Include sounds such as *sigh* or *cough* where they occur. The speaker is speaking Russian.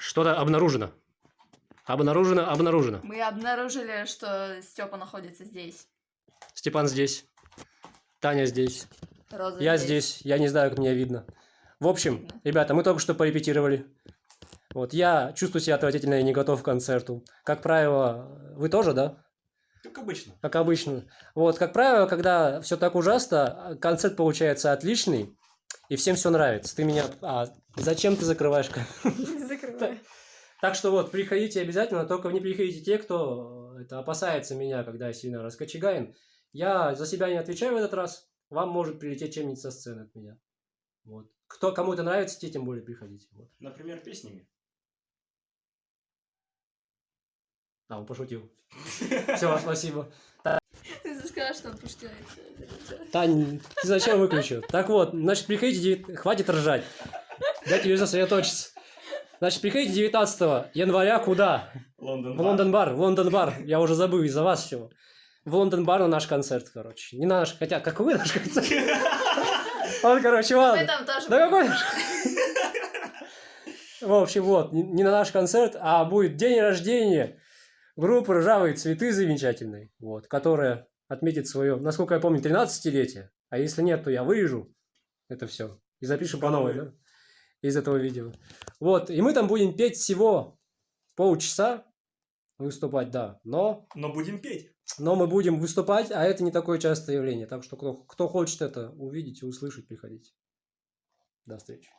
Что-то обнаружено. Обнаружено, обнаружено. Мы обнаружили, что Степа находится здесь. Степан здесь. Таня здесь. Роза Я здесь. Я не знаю, как меня видно. В общем, Видно. ребята, мы только что порепетировали. Вот, я чувствую себя отвратительно и не готов к концерту. Как правило, вы тоже, да? Как обычно. Как обычно. Вот, как правило, когда все так ужасно, концерт получается отличный, и всем все нравится. Ты меня... А, зачем ты закрываешь камеру? *laughs* Закрываю. Так что вот, приходите обязательно, только не приходите те, кто э, это опасается меня, когда я сильно раскочегаен. Я за себя не отвечаю в этот раз. Вам может прилететь чем-нибудь со сцены от меня. Вот. Кто кому это нравится, те тем более приходите. Вот. Например, песнями. А, он пошутил. *laughs* Все, спасибо. Ты сказал, что он пошутил. Тань, ты зачем выключил? Так вот, значит, приходите, хватит ржать. Дайте мне сосредоточиться. Значит, приходите 19 января куда? Лондон. В Лондон бар, в Лондон бар. Я уже забыл из-за вас всего. В Лондон бар на наш концерт, короче. Не на наш, хотя какой наш концерт? Он, короче, Мы ладно. там тоже Да какой наш? В общем, вот, не, не на наш концерт, а будет день рождения группы «Ржавые цветы» замечательной, вот, которая отметит свое, насколько я помню, 13-летие. А если нет, то я вырежу это все и запишу по новой, да, из этого видео. Вот, и мы там будем петь всего полчаса, выступать, да, но, Но будем петь. но мы будем выступать, а это не такое частое явление. Так что кто, кто хочет это увидеть и услышать, приходите. До встречи.